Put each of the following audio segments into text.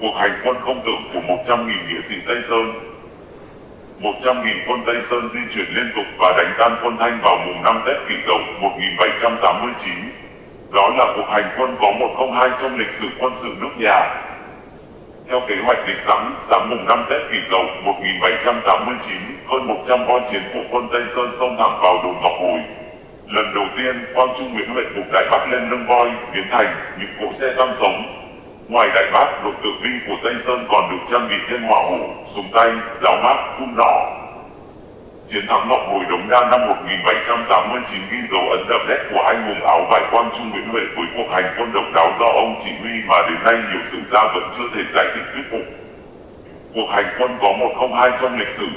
cuộc hành quân không tưởng của 100.000 nghĩa sĩ Tây Sơn. 100.000 quân Tây Sơn di chuyển liên tục và đánh tan quân Thanh vào mùng 5 Tết Kỷ Dậu 1789. Đó là cuộc hành quân có 102 trong lịch sử quân sự nước nhà. Theo kế hoạch lịch sẵn, sáng mùng 5 Tết Kỷ Dậu 1789, hơn 100 voi chiến của quân Tây Sơn xông thẳng vào đồn Ngọc Hồi. Lần đầu tiên, Quang Trung Nguyễn Huệ buộc Đại Bắc lên lưng voi, biến thành những cỗ xe tăng sống. Ngoài Đại Bác, lục tự binh của Tây Sơn còn được trang bị thêm hỏa hổ, súng tay, giáo mát, cung nỏ. Chiến thắng Ngọc Hồi Đống Đa năm 1789 ghi dấu ấn đậm nét của anh hùng áo vải Quang Trung Nguyễn Huệ với cuộc hành quân độc đáo do ông chỉ huy mà đến nay nhiều sử gia vẫn chưa thể giải thích thuyết phục. Cuộc hành quân có 102 trong lịch sử,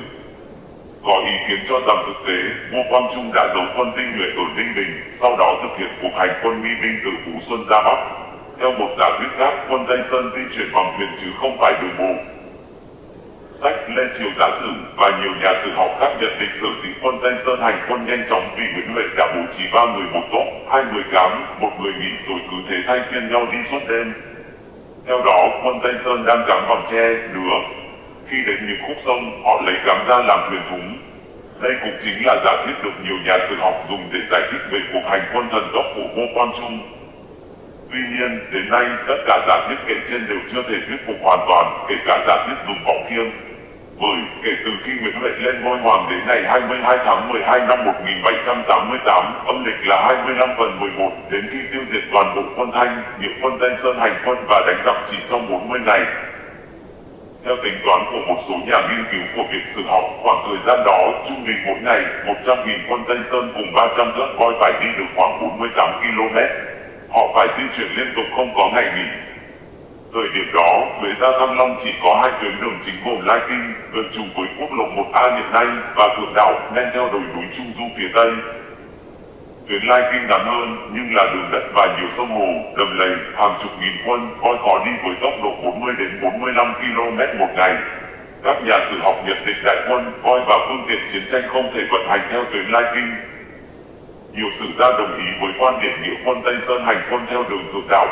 có ý kiến cho rằng thực tế, Ngô Quang Trung đã giấu quân tinh nhuệ ở Ninh Bình, sau đó thực hiện cuộc hành quân nghi binh từ Phú Xuân ra Bắc. Theo một giả thuyết khác, quân Tây Sơn di chuyển bằng thuyền chứ không phải đường bộ. Sách Lê Triều Giả Sử và nhiều nhà sử học khác nhận định sở dĩ quân Tây Sơn hành quân nhanh chóng vì Nguyễn Huệ đã bố trí ba người một tốt, hai người cám, một người nghỉ rồi cứ thế thay phiên nhau đi suốt đêm. Theo đó, quân Tây Sơn đang cắm bằng tre, nứa, khi đến những khúc sông, họ lấy cắm ra làm thuyền thúng. Đây cũng chính là giả thuyết được nhiều nhà sử học dùng để giải thích về cuộc hành quân thần tốc của Ngô Quan Trung. Tuy nhiên, đến nay, tất cả giả thuyết kể trên đều chưa thể thuyết phục hoàn toàn, kể cả giả thuyết dùng vọng khiêng. Bởi, kể từ khi Nguyễn Huệ lên ngôi hoàng đến ngày 22 tháng 12 năm 1788, âm lịch là 25 phần 11, đến khi tiêu diệt toàn bộ quân Thanh, những quân Tây Sơn hành quân và đánh giặc chỉ trong 40 ngày, theo tính toán của một số nhà nghiên cứu của việc Sử học, khoảng thời gian đó, trung bình mỗi ngày, 100.000 quân Tây Sơn cùng 300 lớp voi phải đi được khoảng 48 km. Họ phải di chuyển liên tục không có ngày nghỉ. Thời điểm đó, về ra Thăng Long chỉ có hai tuyến đường chính gồm Lai Kinh, gần trùng với quốc lộ 1A hiện nay, và Thượng Đảo, men theo đồi núi Trung Du phía Tây. Tuyến Lai Kinh ngắn hơn, nhưng là đường đất và nhiều sông hồ, đầm lầy, hàng chục nghìn quân, coi khó đi với tốc độ 40 đến 45 km một ngày. Các nhà sử học nhận định đại quân, coi và phương tiện chiến tranh không thể vận hành theo tuyến Lai Kinh. Nhiều sử gia đồng ý với quan điểm nghĩa quân Tây Sơn hành quân theo đường thượng đảo.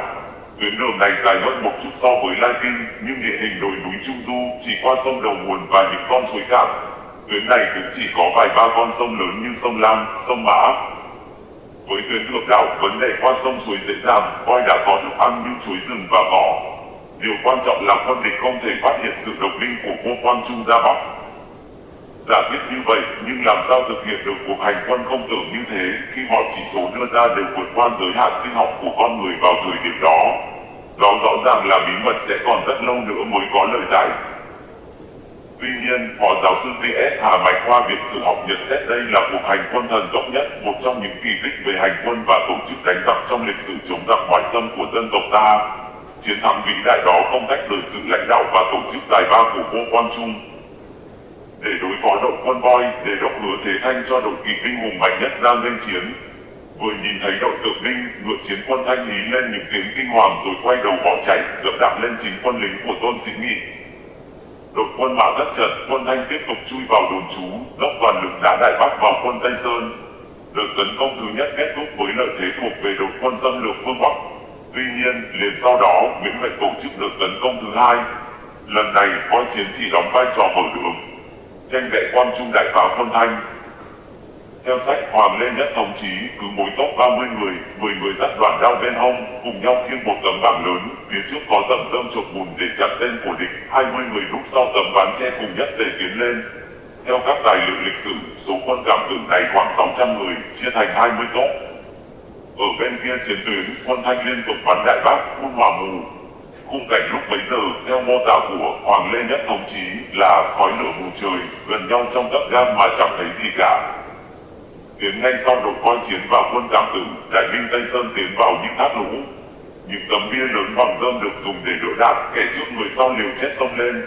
Tuyến đường này dài hơn một chút so với Lai Kinh, nhưng địa hình đồi núi Trung Du chỉ qua sông đầu nguồn và những con suối cạn. Tuyến này cũng chỉ có vài ba con sông lớn như sông Lam, sông Mã, với tuyến thượng đảo, vấn đề qua sông suối dễ dàng, voi đã có thức ăn như chuối rừng và cỏ. Điều quan trọng là quân địch không thể phát hiện sự độc binh của Ngô quan Trung ra Bắc. Giả biết như vậy, nhưng làm sao thực hiện được cuộc hành quân không tưởng như thế khi mọi chỉ số đưa ra đều vượt qua giới hạn sinh học của con người vào thời điểm đó. Đó rõ ràng là bí mật sẽ còn rất lâu nữa mới có lời giải. Tuy nhiên, Phó giáo sư T.S. Hà Bạch Khoa Viện Sử học nhận xét đây là cuộc hành quân thần tốc nhất, một trong những kỳ tích về hành quân và tổ chức đánh giặc trong lịch sử chống giặc ngoại xâm của dân tộc ta. Chiến thắng vĩ đại đó không tách rời sự lãnh đạo và tổ chức tài ba của Ngô Quang Trung. Để đối quân voi, để đốc lửa thế thanh cho đội kỵ binh hùng mạnh nhất ra lên chiến. Vừa nhìn thấy đội tượng binh, ngựa chiến quân thanh lý lên những tiếng kinh hoàng rồi quay đầu bỏ chạy, dẫm đạp lên chính quân lính của Tôn Sĩ Nghị, đội quân mã đất trận, quân Thanh tiếp tục chui vào đồn trú, dốc toàn lực đá Đại Bắc vào quân Tây Sơn. Đợt tấn công thứ nhất kết thúc với lợi thế thuộc về đội quân xâm lược phương Bắc. Tuy nhiên, liền sau đó, Nguyễn Huệ tổ chức đợt tấn công thứ hai. Lần này, voi chiến chỉ đóng vai trò mở đường, tranh vệ quan trung đại vào quân Thanh. Theo sách Hoàng Lê Nhất Thống Chí, cứ mỗi tốc 30 người, 10 người dắt đoàn đao bên hông, cùng nhau khiêng một tấm bảng lớn, phía trước có tầm dâm chộp bùn để chặt tên của địch, 20 người lúc sau tấm ván che cùng nhất để tiến lên. Theo các tài liệu lịch sử, số quân cảm tử này khoảng 600 người, chia thành 20 tốp. Ở bên kia chiến tuyến, quân Thanh liên tục bắn đại bác, quân Hòa mù. Khung cảnh lúc bấy giờ, theo mô tả của Hoàng Lê Nhất Thống Chí, là khói lửa mù trời, gần nhau trong gấp gan mà chẳng thấy gì cả. Tiến ngay sau đội coi chiến và quân cảm tử, đại binh Tây Sơn tiến vào những thác lũ. Những tấm bia lớn bằng dơm được dùng để đỡ đạn, kẻ trước người sau liều chết sông lên.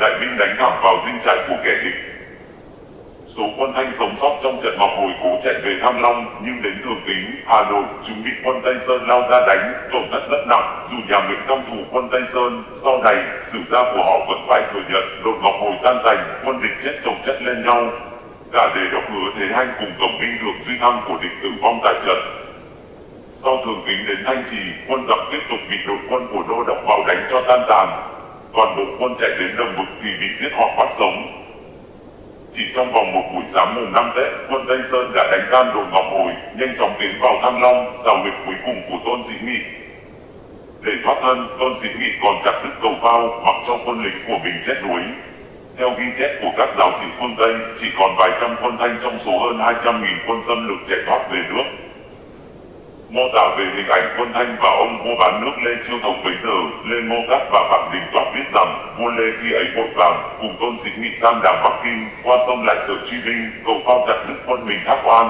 Đại binh đánh thẳng vào dinh trại của kẻ địch. Số quân Thanh sống sót trong trận Ngọc Hồi cố chạy về Thăng Long, nhưng đến Thường Tín, Hà Nội, chúng bị quân Tây Sơn lao ra đánh, tổn thất rất nặng. Dù nhà Nguyễn trong thủ quân Tây Sơn, sau này, sử gia của họ vẫn phải thừa nhận, đột Ngọc Hồi tan tành, quân địch chết chồng chất lên nhau, cả đề đốc hứa thế hanh cùng tổng binh được duy thăng của địch tử vong tại trận. Sau thường kính đến Thanh Trì, quân giặc tiếp tục bị đội quân của Đô Đốc vào đánh cho tan tàn. toàn bộ quân chạy đến đồng vực thì bị giết hoặc bắt sống. Chỉ trong vòng một buổi sáng mùng 5 Tết, quân Tây Sơn đã đánh tan đồn Ngọc Hồi, nhanh chóng tiến vào Thăng Long, xào huyệt cuối cùng của Tôn Sĩ Nghị. Để thoát thân, Tôn Sĩ Nghị còn chặt đứt cầu phao, mặc cho quân lính của mình chết đuối. Theo ghi chép của các giáo sĩ quân Tây, chỉ còn vài trăm quân Thanh trong số hơn 200.000 quân xâm lược chạy thoát về nước. Mô tả về hình ảnh quân Thanh và ông vua bán nước Lê Chiêu Thống bấy giờ, Lê Ngô Cát và Phạm Đình Toản biết rằng, vua Lê khi ấy vội vàng, cùng tôn dịch nghị sang đảo Bắc Kinh, qua sông lại sở truy binh, cầu phao chặt đứt quân mình thác oan,